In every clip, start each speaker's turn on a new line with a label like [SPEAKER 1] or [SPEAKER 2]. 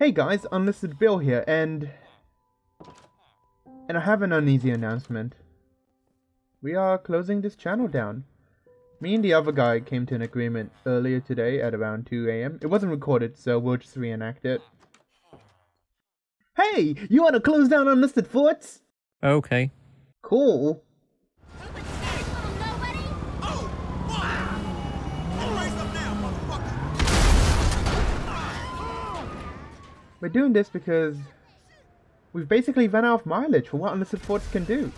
[SPEAKER 1] Hey guys, Unlisted Bill here, and... And I have an uneasy announcement. We are closing this channel down. Me and the other guy came to an agreement earlier today at around 2am. It wasn't recorded, so we'll just reenact it. Hey! You wanna close down Unlisted Forts?
[SPEAKER 2] Okay.
[SPEAKER 1] Cool. We're doing this because we've basically run out of mileage for what Unlisted Forts can do.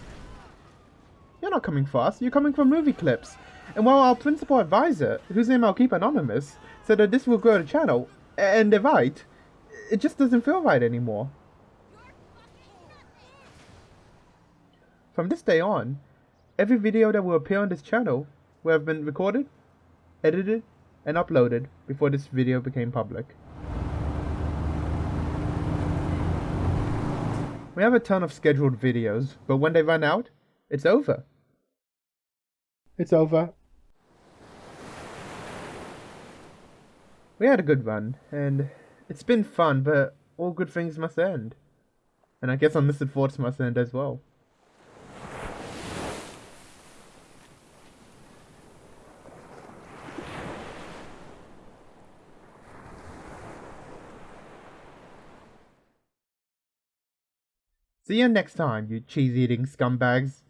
[SPEAKER 1] You're not coming fast, you're coming for movie clips. And while our principal advisor, whose name I'll keep anonymous, said that this will grow the channel, and they're right, it just doesn't feel right anymore. From this day on, every video that will appear on this channel will have been recorded, edited, and uploaded before this video became public. We have a ton of scheduled videos, but when they run out, it's over. It's over. We had a good run, and it's been fun, but all good things must end. And I guess Unlisted Forts must end as well. See you next time, you cheese-eating scumbags.